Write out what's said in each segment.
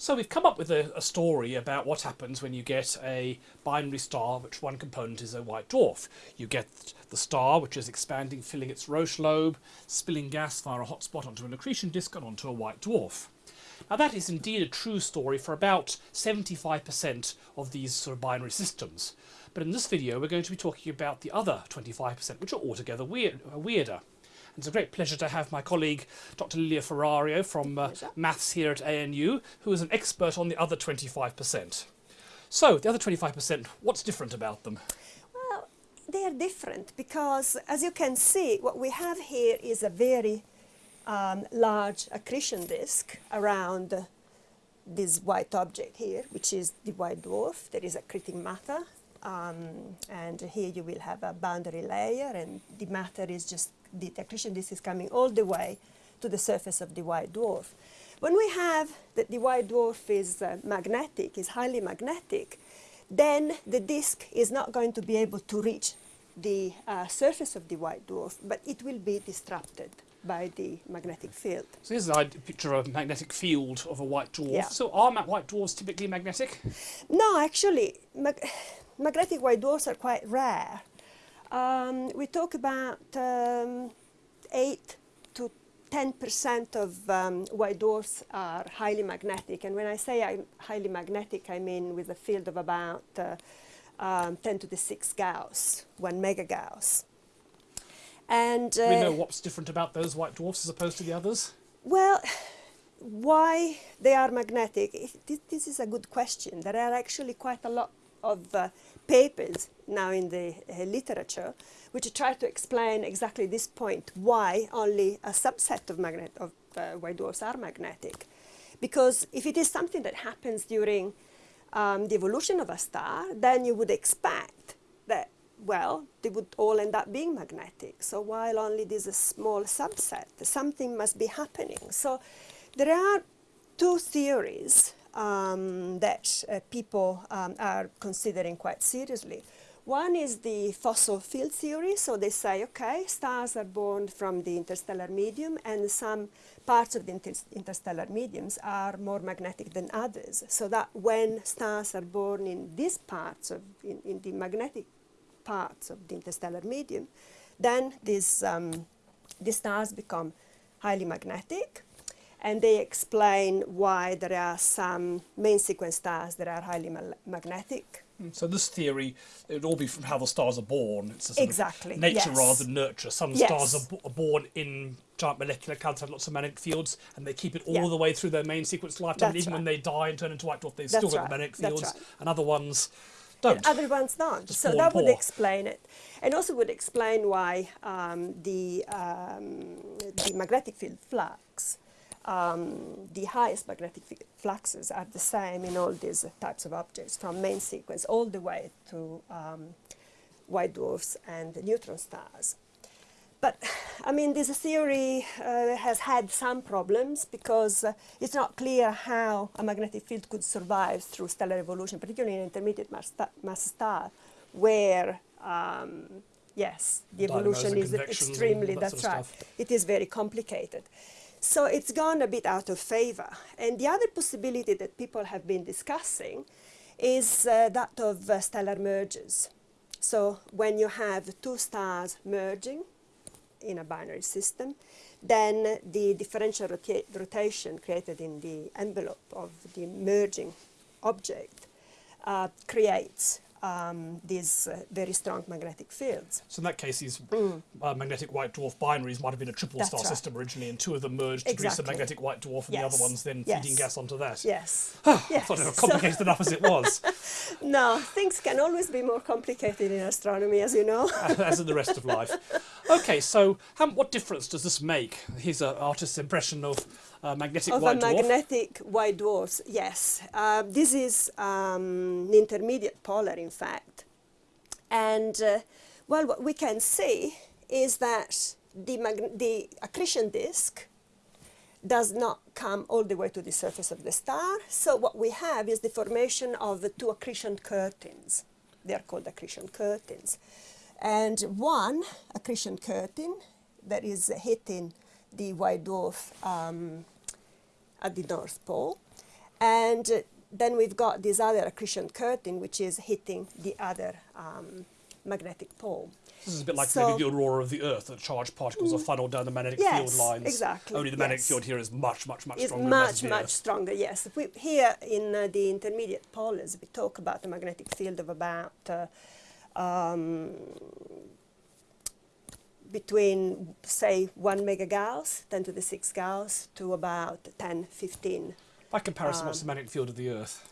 So we've come up with a, a, story about what happens when you get a binary star which one component is a white dwarf. You get the star which is expanding, filling its Roche lobe, spilling gas via a hotspot onto an accretion disk and onto a white dwarf. Now that is indeed a true story for about 75% of these sort of binary systems. But in this video we're going to be talking about the other 25% which are altogether weird, weirder. It's a great pleasure to have my colleague Dr. Lilia Ferrario from uh, Maths here at ANU, who is an expert on the other 25%. So, the other 25%, what's different about them? Well, they are different because, as you can see, what we have here is a very um, large accretion disk around this white object here, which is the white dwarf. There is accreting matter, um, and here you will have a boundary layer, and the matter is just the accretion disk is coming all the way to the surface of the white dwarf. When we have that the white dwarf is uh, magnetic, is highly magnetic, then the disk is not going to be able to reach the uh, surface of the white dwarf, but it will be disrupted by the magnetic field. So here's a picture of a magnetic field of a white dwarf. Yeah. So are white dwarfs typically magnetic? No, actually, mag magnetic white dwarfs are quite rare. Um, we talk about um, 8 to 10% of um, white dwarfs are highly magnetic. And when I say I'm highly magnetic, I mean with a field of about uh, um, 10 to the 6 Gauss, 1 megagauss. And uh, we know what's different about those white dwarfs as opposed to the others? Well, why they are magnetic? This is a good question. There are actually quite a lot of uh, papers now in the uh, literature which try to explain exactly this point, why only a subset of, magnet of uh, white dwarfs are magnetic. Because if it is something that happens during um, the evolution of a star, then you would expect that, well, they would all end up being magnetic. So while only this is a small subset, something must be happening. So there are two theories um, that uh, people um, are considering quite seriously. One is the fossil field theory, so they say, okay, stars are born from the interstellar medium and some parts of the inter interstellar mediums are more magnetic than others. So that when stars are born in these parts, of, in, in the magnetic parts of the interstellar medium, then these, um, these stars become highly magnetic and they explain why there are some main sequence stars that are highly ma magnetic. Hmm, so this theory, it would all be from how the stars are born. It's a exactly. nature yes. rather than nurture. Some yes. stars are, are, born in giant molecular clouds, have lots of magnetic fields, and they keep it all yeah. the way through their main sequence lifetime. That's even right. when they die and turn into white dwarf, they've That's still got right. magnetic fields. Right. And other ones don't. And other ones don't. Just so that would explain it. And also would explain why um, the, um, the magnetic field flux um, the highest magnetic fluxes are the same in all these types of objects, from main sequence all the way to um, white dwarfs and neutron stars. But, I mean, this theory uh, has had some problems because uh, it's not clear how a magnetic field could survive through stellar evolution, particularly in intermediate mass, mass star, where, um, yes, the evolution is extremely, that's right, it is very complicated. So it's gone a bit out of favor. And the other possibility that people have been discussing is uh, that of uh, stellar mergers. So when you have two stars merging in a binary system, then the differential rota rotation created in the envelope of the merging object uh, creates um, these uh, very strong magnetic fields. So in that case, these mm. uh, magnetic white dwarf binaries might have been a triple That's star right. system originally, and two of them merged to produce a magnetic white dwarf, and yes. the other ones then yes. feeding gas onto that. Yes. yes. I thought it was complicated so enough as it was. no, things can always be more complicated in astronomy, as you know. as in the rest of life. Okay, so how, what difference does this make? Here's an artist's impression of uh, magnetic of white dwarf. Of a magnetic white dwarf, yes. Uh, this is um, an intermediate polar, in fact. And, uh, well, what we can see is that the, the accretion disk does not come all the way to the surface of the star. So what we have is the formation of the two accretion curtains. They are called accretion curtains. And one accretion curtain that is hitting the white dwarf um, at the North Pole. And uh, then we've got this other accretion curtain, which is hitting the other um, magnetic pole. This is a bit like So- maybe the aurora of the Earth, that charged particles are funneled down the magnetic Yes, field lines. exactly, Only the magnetic yes. field here is much, much, much It's stronger. than that of much, the much Earth. stronger, yes. We, here in uh, the intermediate polars, we talk about a magnetic field of about uh, um, between, say, 1 megagauss, 10 to the 6 gauss, to about 10, 15, By comparison, Um, what's the magnetic field of the Earth?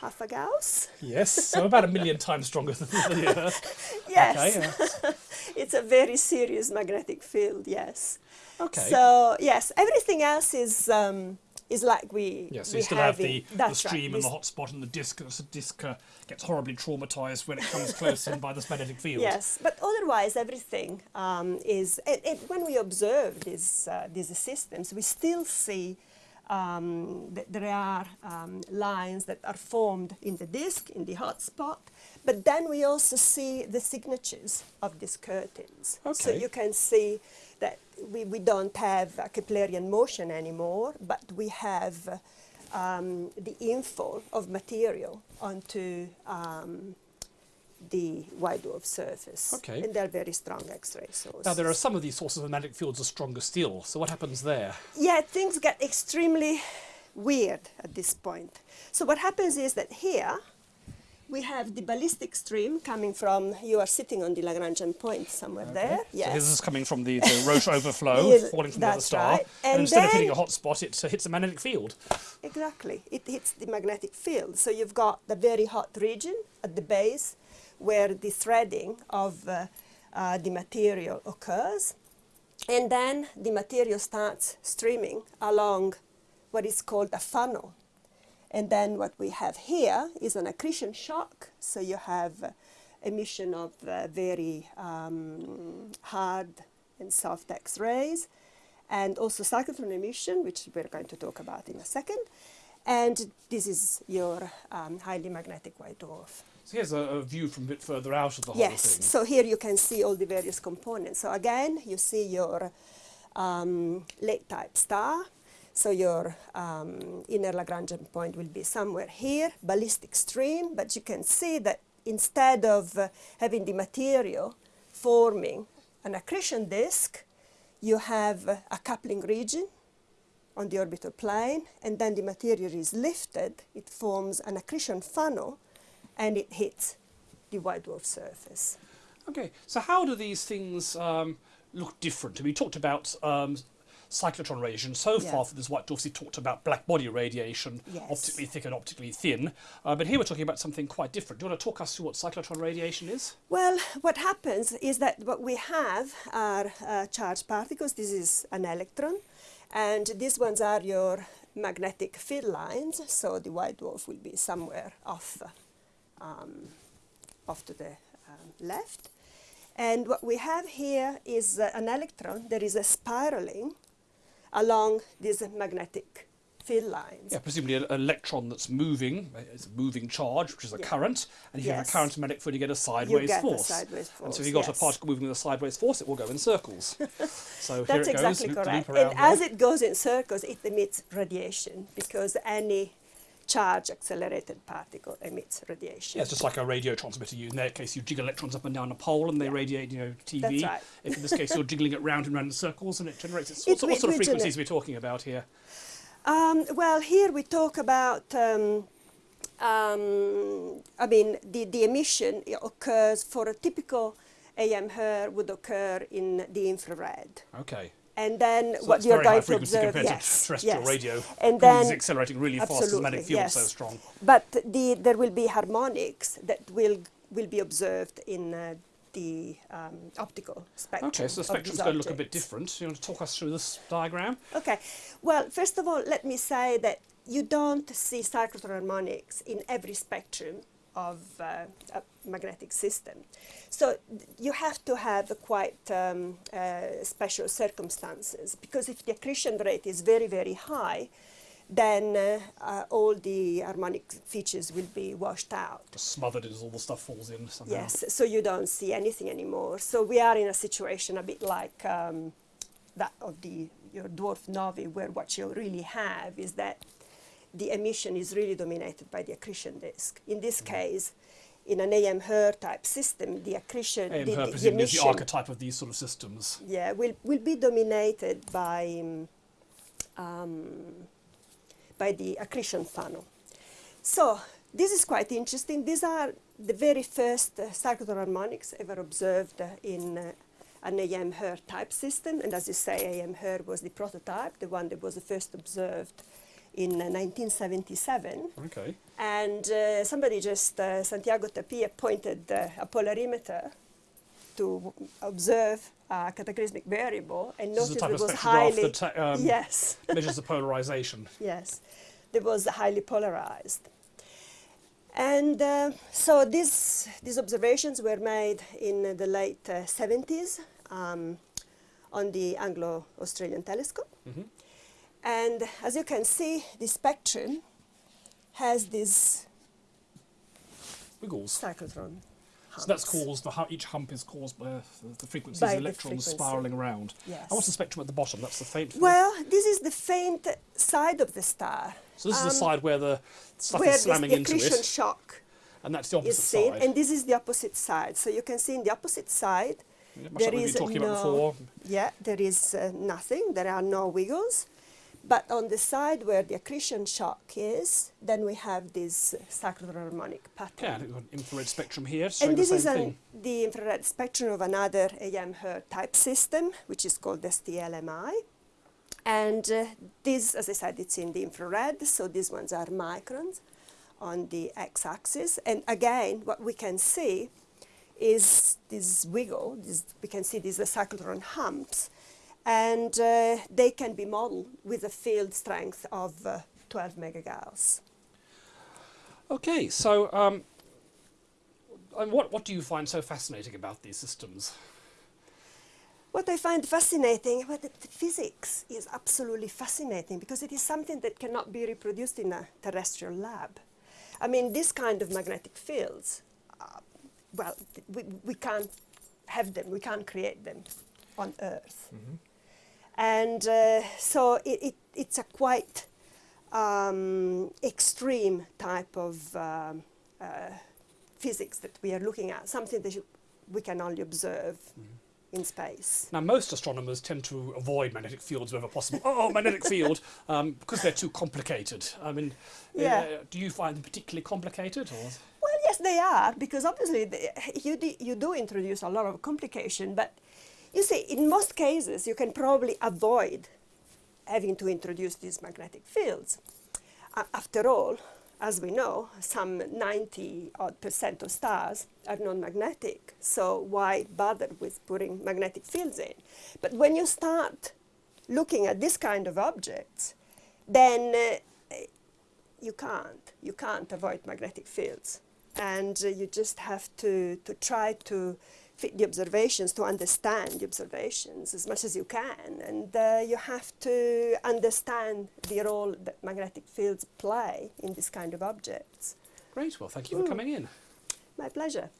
half a gauss. Yes, so about a million times stronger than the Earth. Yes, Okay, it's a very serious magnetic field, yes. okay. So, yes, everything else is, um, is like we, Yeah, so we you still have in- the, the that's right, stream and the hotspot and the disk. The disk uh, gets horribly traumatized when it comes close in by this magnetic field. Yes, but otherwise everything um, is. It, it, when we observe these uh, these systems, we still see um, that there are um, lines that are formed in the disk in the hotspot, but then we also see the signatures of these curtains. So you can see that we, we don't have a Keplerian motion anymore, but we have um, the infall of material onto um, the white dwarf surface. Okay. And they're very strong X-ray sources. Now, there are some of these sources of magnetic fields are stronger still. So, what happens there? Yeah, things get extremely weird at this point. So what happens is that here we have the ballistic stream coming from, you are sitting on the Lagrangian point somewhere there. So this is coming from the, the Roche overflow, Yes, falling from the other star. right. And, And instead of hitting a hot spot, it uh, hits a magnetic field. Exactly. It hits the magnetic field. So you've got the very hot region at the base where the threading of uh, uh, the material occurs. And then the material starts streaming along what is called a funnel. And then what we have here is an accretion shock. So you have uh, emission of uh, very um, hard and soft X-rays, and also cyclotron emission, which we're going to talk about in a second. And this is your um, highly magnetic white dwarf. So here's a, a view from a bit further out of the whole Yes, thing. so here you can see all the various components. So again, you see your um, late type star. So your um, inner Lagrangian point will be somewhere here, ballistic stream, but you can see that instead of uh, having the material forming an accretion disk, you have uh, a coupling region on the orbital plane, and then the material is lifted, it forms an accretion funnel, and it hits the white dwarf surface. Okay, so how do these things um, look different? We talked about um, cyclotron radiation so Yeah. far for this white dwarf We talked about black body radiation, Yes. optically thick and optically thin. Uh, but here we're talking about something quite different. Do you want to talk us through what cyclotron radiation is? Well, what happens is that what we have are uh, charged particles. This is an electron, and these ones are your magnetic field lines. So the white dwarf will be somewhere off, um, off to the um, left. And what we have here is uh, an electron. There is a spiraling along these magnetic field lines. Yeah, presumably an electron that's moving, it's a moving charge, which is a Yeah. current, and if you have a current magnetic field, you get a sideways get a force. sideways And so if you've got yes. a particle moving with a sideways force, it will go in circles. so That's here it exactly goes, correct. loop around as it goes in circles, it emits radiation because any charge accelerated particle emits radiation. Yeah, it's just like a radio transmitter. You, in that case, you jiggle electrons up and down a pole, and they radiate, you know, TV. That's right. If in this case you're jiggling it round and round in circles, and it generates. It's, It what, what sort of frequencies are we talking about here? Um, well, here we talk about, um, um, I mean, the, the emission occurs for a typical AM HER would occur in the infrared. Okay. And then So what you're very high going to frequency observe, yes, to terrestrial yes. radio. And then accelerating really fast as the magnetic field is so yes. strong. But the, there will be harmonics that will, will be observed in uh, the um, optical spectrum. Okay, so the spectrum's going to look a bit different. You want to talk us through this diagram? Okay, well, first of all, let me say that you don't see cyclotron harmonics in every spectrum of uh, a magnetic system. So you have to have quite um, uh, special circumstances because if the accretion rate is very, very high, then uh, uh, all the harmonic features will be washed out. Just smothered as all the stuff falls in somehow. Yes, so you don't see anything anymore. So we are in a situation a bit like um, that of the your dwarf novae, where what you really have is that the emission is really dominated by the accretion disk. In this case, in an AM HER type system, the accretion, AM the, HER the, presumably is the archetype of these sort of systems. yeah, will, will be dominated by, um, um, by the accretion funnel. So this is quite interesting. These are the very first uh, cyclotron harmonics ever observed uh, in uh, an AM HER type system. And as you say, AM HER was the prototype, the one that was the first observed in uh, 1977. Okay. And uh, somebody just, uh, Santiago Tapia, pointed uh, a polarimeter to observe a cataclysmic variable and This noticed it was highly, that um, yes, measures the polarization. yes, it was highly polarized. And uh, so these, these observations were made in the late uh, 70s um, on the Anglo-Australian telescope. Mhm. And as you can see, the spectrum has these Wiggles. cyclotron So that's caused, the, each hump is caused by uh, the, frequencies By of the electrons frequency. spiraling around. Yes. And what's the spectrum at the bottom? That's the faint. Well, this is the faint side of the star. so this is the um, side where the stuff where is slamming the into it, shock and that's the is opposite seen, side. and this is the opposite side. So you can see in the opposite side, Yeah, there like is been talking about no- yeah, there is uh, nothing. There are no wiggles. But on the side where the accretion shock is, then we have this cyclotron harmonic pattern. Yeah, we've got infrared spectrum here and this is an, the infrared spectrum of another AM HER type system, which is called STLMI. And uh, this, as I said, it's in the infrared, so these ones are microns on the x-axis. And again, what we can see is this wiggle. This, we can see these cyclotron humps, and uh, they can be modeled with a field strength of uh, 12 megagauss. Okay, so um, and what, what do you find so fascinating about these systems? What I find fascinating, well, the, the physics is absolutely fascinating because it is something that cannot be reproduced in a terrestrial lab. I mean, this kind of magnetic fields, uh, well, th- we, we can't have them, we can't create them on Earth. And uh, so it, it, it's a quite um, extreme type of um, uh, physics that we are looking at, something that you, we can only observe in space. Now, most astronomers tend to avoid magnetic fields wherever possible. Oh, magnetic field, um, because they're too complicated. I mean, Yeah. uh, do you find them particularly complicated? Or? Well, yes, they are, because obviously they, you, you do introduce a lot of complication, but you see, in most cases, you can probably avoid having to introduce these magnetic fields. A- after all, as we know, some 90 odd percent of stars are non-magnetic, so why bother with putting magnetic fields in? But when you start looking at this kind of objects, then uh, you can't. You can't avoid magnetic fields. And uh, you just have to, to try to fit the observations, to understand the observations as much as you can. And uh, you have to understand the role that magnetic fields play in this kind of objects. Great, well, thank you for Mm. coming in. My pleasure.